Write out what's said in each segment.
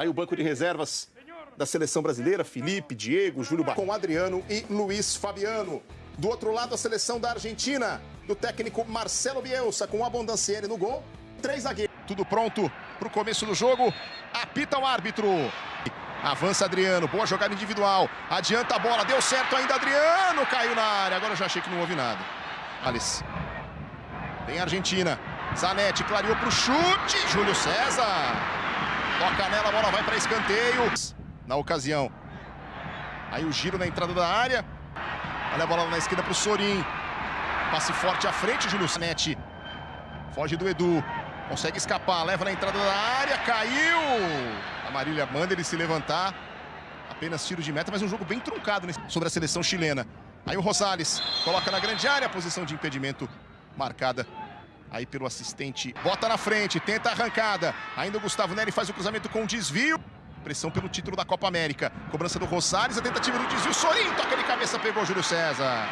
Aí o banco de reservas da seleção brasileira, Felipe, Diego, Júlio Bar... com Adriano e Luiz Fabiano. Do outro lado, a seleção da Argentina, do técnico Marcelo Bielsa, com Abondancieri no gol. Três zagueiros. Tudo pronto para o começo do jogo. Apita o árbitro. Avança Adriano, boa jogada individual. Adianta a bola, deu certo ainda Adriano, caiu na área. Agora eu já achei que não houve nada. Alice. Vem a Argentina. Zanetti clareou para o chute. Júlio César. Toca nela, a bola vai para escanteio. Na ocasião. Aí o giro na entrada da área. Olha a bola na esquerda para o Sorin. Passe forte à frente, Júlio Zanetti. Foge do Edu. Consegue escapar, leva na entrada da área, caiu! A Marília manda ele se levantar. Apenas tiro de meta, mas um jogo bem truncado sobre a seleção chilena. Aí o Rosales coloca na grande área posição de impedimento marcada aí pelo assistente. Bota na frente, tenta a arrancada. Ainda o Gustavo Neri faz o cruzamento com desvio. Pressão pelo título da Copa América. Cobrança do Rosales, a tentativa do desvio. Sorin toca de cabeça, pegou o Júlio César.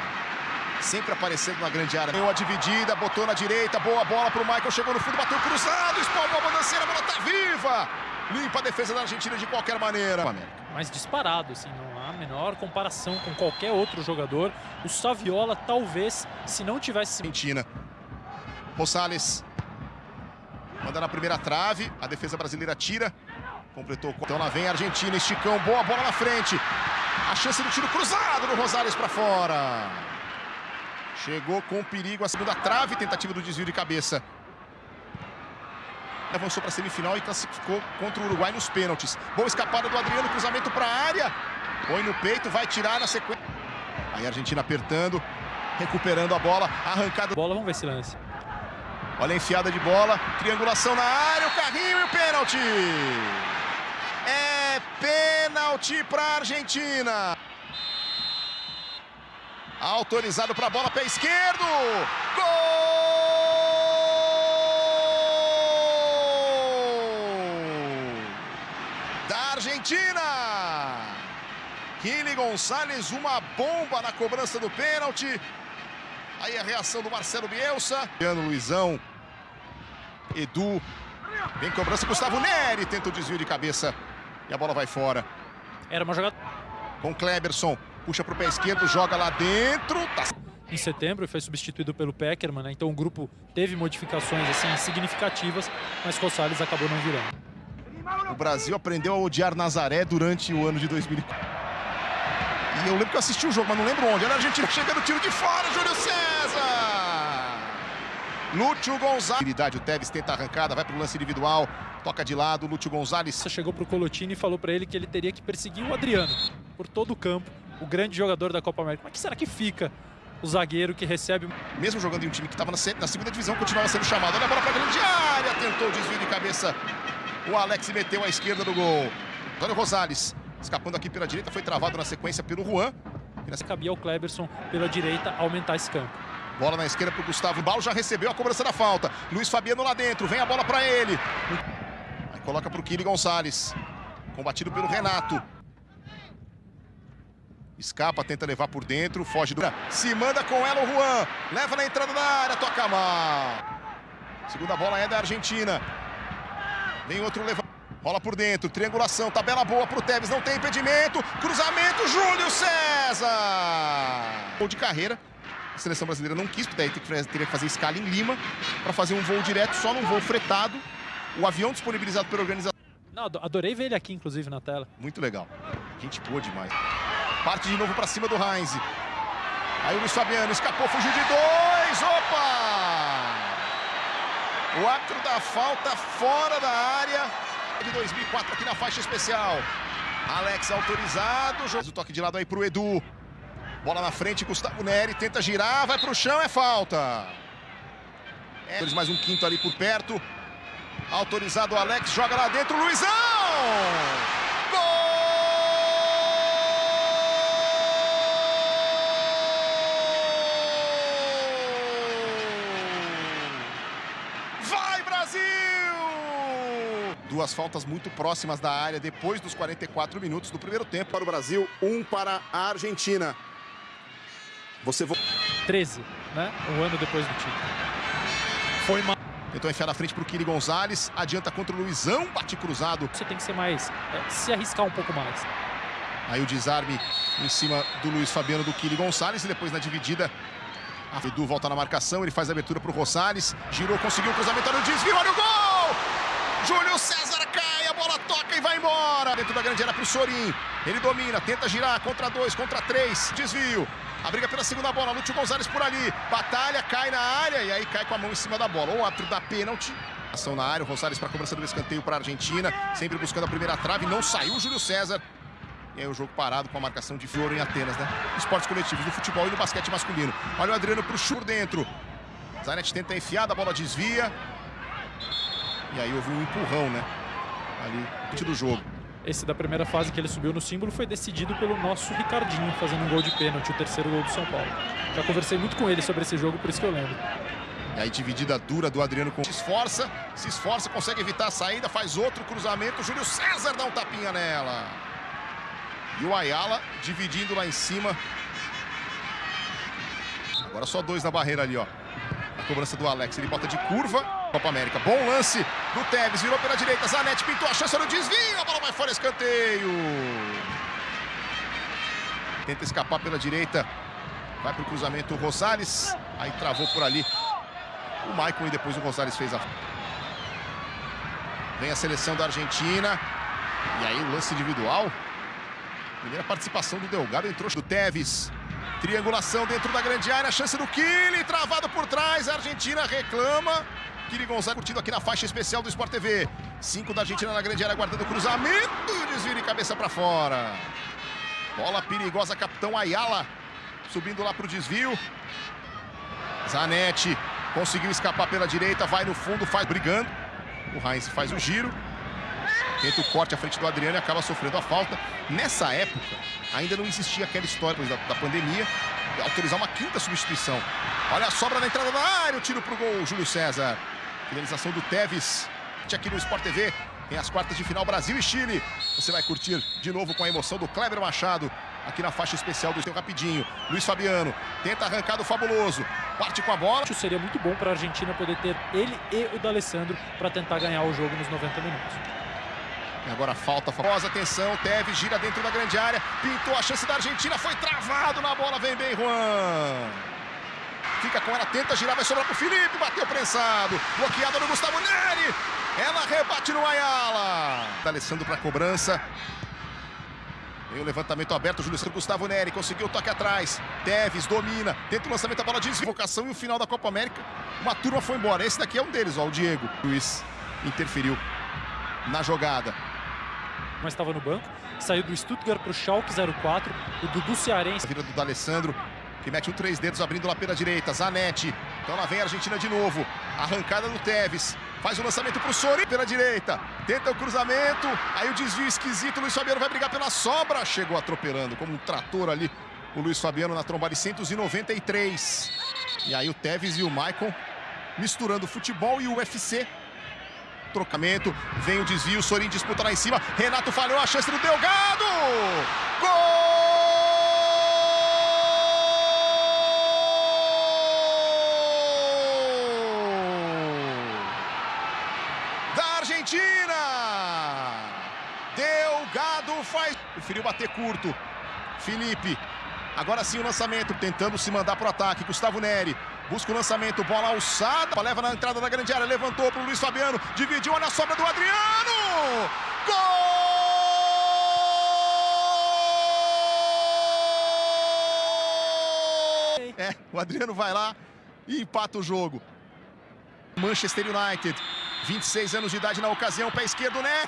Sempre aparecendo na grande área. Deu a dividida, botou na direita, boa bola pro Michael, chegou no fundo, bateu cruzado, espalmou a bandanceira, a bola tá viva! Limpa a defesa da Argentina de qualquer maneira. Mais disparado, assim, não há a menor comparação com qualquer outro jogador. O Saviola, talvez, se não tivesse... Argentina. Rosales. Manda na primeira trave, a defesa brasileira tira. Completou. Então lá vem a Argentina, esticão, boa bola na frente. A chance do tiro cruzado do Rosales para fora. Chegou com perigo a segunda trave, tentativa do desvio de cabeça. Avançou para a semifinal e classificou contra o Uruguai nos pênaltis. Boa escapada do Adriano, cruzamento para a área. Põe no peito, vai tirar na sequência. Aí a Argentina apertando, recuperando a bola, arrancada. Bola, vamos ver esse lance. Olha a enfiada de bola, triangulação na área, o carrinho e o pênalti. É pênalti para a Argentina. Autorizado para a bola, pé esquerdo. Gol! Da Argentina. Kili Gonçalves, uma bomba na cobrança do pênalti. Aí a reação do Marcelo Bielsa. Luizão. Edu. Vem cobrança, Gustavo Neri. Tenta o desvio de cabeça. E a bola vai fora. Era uma jogada... Com Kleberson puxa para o pé esquerdo, joga lá dentro. Tá... Em setembro foi substituído pelo Peckerman, né? então o grupo teve modificações assim significativas, mas Rosales acabou não virando. O Brasil aprendeu a odiar Nazaré durante o ano de 2004. E eu lembro que eu assisti o jogo, mas não lembro onde. Olha a Argentina chegando, tiro de fora, Júlio César! Lúcio Gonzalez. O Tevez tenta arrancada, vai para o lance individual, toca de lado, Lúcio Gonzalez. Chegou para o Colotini e falou para ele que ele teria que perseguir o Adriano por todo o campo o grande jogador da Copa América. Mas que será que fica o zagueiro que recebe... Mesmo jogando em um time que estava na, na, segunda divisão, continuava sendo chamado. Olha a bola para a grande área, tentou o desvio de cabeça. O Alex meteu à esquerda do gol. Antônio Rosales, escapando aqui pela direita, foi travado na sequência pelo Juan. E nessa... Cabia ao Kleberson pela direita aumentar esse campo. Bola na esquerda para o Gustavo. Balo já recebeu a cobrança da falta. Luiz Fabiano lá dentro, vem a bola para ele. Aí coloca para o Kili Gonçalves. Combatido pelo Renato. Escapa, tenta levar por dentro, foge do... Se manda com ela o Juan. Leva na entrada da área, toca mal. Segunda bola é da Argentina. Vem outro leva. Rola por dentro, triangulação, tabela boa pro Tevez, não tem impedimento. Cruzamento, Júlio César. Gol de carreira. A seleção brasileira não quis, porque daí teria que fazer escala em Lima para fazer um voo direto, só num voo fretado. O avião disponibilizado pela organização. Não, adorei ver ele aqui, inclusive, na tela. Muito legal. Gente boa demais. Parte de novo para cima do Heinz. Aí o Luiz Fabiano escapou, fugiu de dois. Opa! O árbitro da falta fora da área de 2004 aqui na faixa especial. Alex autorizado. O toque de lado aí para o Edu. Bola na frente, Gustavo Neri tenta girar, vai para o chão, é falta. É, mais um quinto ali por perto. Autorizado o Alex, joga lá dentro, Luizão! Duas faltas muito próximas da área depois dos 44 minutos do primeiro tempo para o Brasil, um para a Argentina. Você 13, né? Um ano depois do título. Foi mal. Tentou enfiar na frente para o Kiri Gonzalez. Adianta contra o Luizão. Bate cruzado. Você tem que ser mais... É, se arriscar um pouco mais. Aí o desarme em cima do Luiz Fabiano do Kiri Gonçalves. E depois na dividida, a Edu volta na marcação. Ele faz a abertura para o Rosales. Girou, conseguiu o cruzamento no desvio. Olha o gol! Júlio César cai, a bola toca e vai embora. Dentro da grande área para o Sorin. Ele domina, tenta girar contra dois, contra três. Desvio. A briga pela segunda bola, Lúcio Gonzalez por ali. Batalha, cai na área e aí cai com a mão em cima da bola. O árbitro dá pênalti. Ação na área, o Gonzalez para a cobrança do escanteio para a Argentina. Sempre buscando a primeira trave, não saiu o Júlio César. E aí o jogo parado com a marcação de Fioro em Atenas, né? Esportes coletivos no futebol e no basquete masculino. Olha o Adriano pro Chur dentro. Zanetti tenta enfiar, a bola desvia. E aí houve um empurrão, né? Ali, do jogo. Esse da primeira fase que ele subiu no símbolo foi decidido pelo nosso Ricardinho, fazendo um gol de pênalti, o terceiro gol do São Paulo. Já conversei muito com ele sobre esse jogo, por isso que eu lembro. E aí dividida dura do Adriano com... Se esforça, se esforça, consegue evitar a saída, faz outro cruzamento. Júlio César dá um tapinha nela. E o Ayala dividindo lá em cima. Agora só dois na barreira ali, ó. A cobrança do Alex, ele bota de curva. Copa América, bom lance do Tevez, virou pela direita, Zanetti pintou a chance no desvio, a bola vai fora, escanteio. Tenta escapar pela direita, vai para o cruzamento o Rosales, aí travou por ali o Maicon e depois o Rosales fez a... Vem a seleção da Argentina, e aí o lance individual. Primeira participação do Delgado, entrou do Tevez. Triangulação dentro da grande área, chance do Kili, travado por trás, a Argentina reclama. Kili Gonzaga curtindo aqui na faixa especial do Sport TV. Cinco da Argentina na grande área, guardando o cruzamento. Desvio de cabeça para fora. Bola perigosa, capitão Ayala. Subindo lá para o desvio. Zanetti conseguiu escapar pela direita, vai no fundo, faz brigando. O Heinz faz o giro. Tenta o corte à frente do Adriano e acaba sofrendo a falta. Nessa época, ainda não existia aquela história da, da pandemia autorizar uma quinta substituição. Olha a sobra na entrada da área, o tiro para o gol, Júlio César. Finalização do Teves. Aqui no Sport TV, tem as quartas de final Brasil e Chile. Você vai curtir de novo com a emoção do Kleber Machado. Aqui na faixa especial do seu rapidinho. Luiz Fabiano tenta arrancar do fabuloso. Parte com a bola. Acho seria muito bom para a Argentina poder ter ele e o D'Alessandro para tentar ganhar o jogo nos 90 minutos. E agora falta famosa atenção, Tevez gira dentro da grande área, pintou a chance da Argentina, foi travado na bola, vem bem Juan. Fica com ela, tenta girar, vai sobrar pro Felipe, bateu prensado. Bloqueada no Gustavo Neri. Ela rebate no Ayala. Tá Alessandro para cobrança. Tem o levantamento aberto, Júlio César Gustavo Neri conseguiu o toque atrás. Teves domina, tenta o lançamento, a bola de desvocação e o final da Copa América. Uma turma foi embora. Esse daqui é um deles, ó, o Diego. O Luiz interferiu na jogada. Mas estava no banco. Saiu do Stuttgart para o Schalke 04. O Dudu Cearense. A vida do D'Alessandro que mete um três dedos abrindo lá pela direita. Zanetti. Então lá vem a Argentina de novo. Arrancada do Tevez. Faz o lançamento para o Sori pela direita. Tenta o cruzamento. Aí o desvio esquisito. Luiz Fabiano vai brigar pela sobra. Chegou atropelando como um trator ali. O Luiz Fabiano na tromba de 193. E aí o Tevez e o Maicon misturando futebol e o UFC. Trocamento, vem o desvio, Sorin disputa lá em cima. Renato falhou a chance do Delgado. Gol! Preferiu bater curto. Felipe. Agora sim o lançamento, tentando se mandar para o ataque. Gustavo Neri. Busca o lançamento, bola alçada. Leva na entrada da grande área. Levantou para o Luiz Fabiano. Dividiu, olha a sobra do Adriano! Gol! É, o Adriano vai lá e empata o jogo. Manchester United. 26 anos de idade na ocasião, pé esquerdo, né?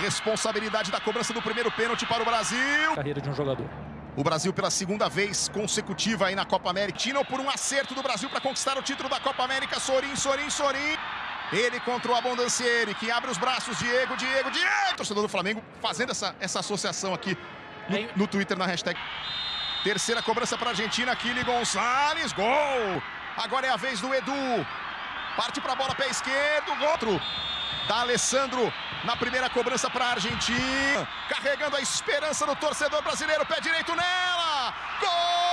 Responsabilidade da cobrança do primeiro pênalti para o Brasil. Carreira de um jogador. O Brasil pela segunda vez consecutiva aí na Copa América. Tino por um acerto do Brasil para conquistar o título da Copa América. Sorin, Sorin, Sorin. Ele contra o Abondancieri, que abre os braços. Diego, Diego, Diego. Torcedor do Flamengo fazendo essa, essa associação aqui no, no Twitter, na hashtag. Terceira cobrança para a Argentina. Kili Gonçalves. Gol! Agora é a vez do Edu. Parte para a bola, pé esquerdo, outro. Da Alessandro na primeira cobrança para a Argentina. Carregando a esperança do torcedor brasileiro. Pé direito nela. Gol!